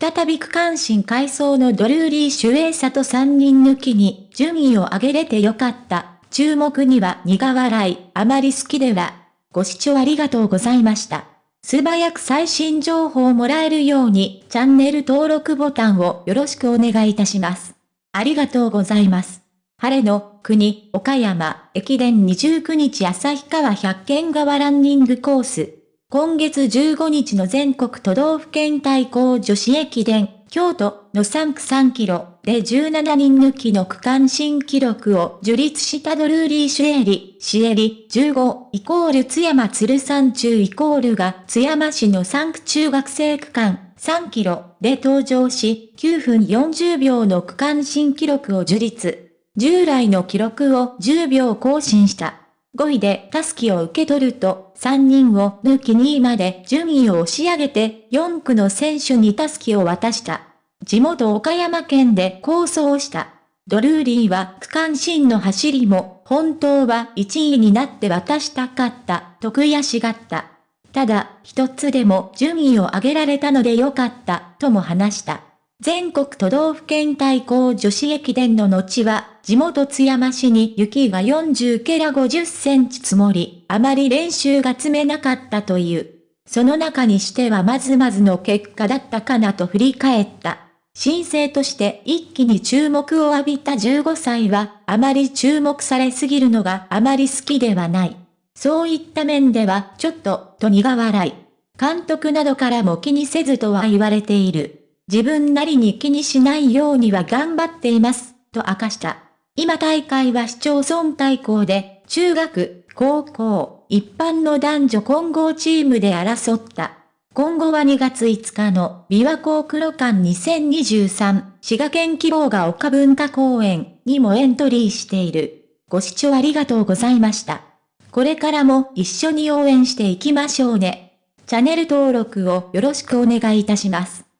再び区間新回走のドルーリー主演者と3人抜きに順位を上げれてよかった。注目には苦笑い、あまり好きでは。ご視聴ありがとうございました。素早く最新情報をもらえるようにチャンネル登録ボタンをよろしくお願いいたします。ありがとうございます。晴れの国、岡山、駅伝29日旭川百軒川ランニングコース。今月15日の全国都道府県対抗女子駅伝、京都の3区3キロで17人抜きの区間新記録を樹立したドルーリー・シュエリ、シエリ15イコール津山鶴山中イコールが津山市の3区中学生区間3キロで登場し9分40秒の区間新記録を樹立。従来の記録を10秒更新した。5位でタスキを受け取ると、3人を抜き2位まで順位を押し上げて、4区の選手にタスキを渡した。地元岡山県で構想した。ドルーリーは区間新の走りも、本当は1位になって渡したかった、と悔しがった。ただ、一つでも順位を上げられたのでよかった、とも話した。全国都道府県対抗女子駅伝の後は、地元津山市に雪が40ケラ50センチ積もり、あまり練習が積めなかったという。その中にしてはまずまずの結果だったかなと振り返った。新生として一気に注目を浴びた15歳は、あまり注目されすぎるのがあまり好きではない。そういった面では、ちょっと、と苦笑い。監督などからも気にせずとは言われている。自分なりに気にしないようには頑張っています、と明かした。今大会は市町村対抗で、中学、高校、一般の男女混合チームで争った。今後は2月5日の琵琶湖黒館2023滋賀県希望が丘文化公園にもエントリーしている。ご視聴ありがとうございました。これからも一緒に応援していきましょうね。チャンネル登録をよろしくお願いいたします。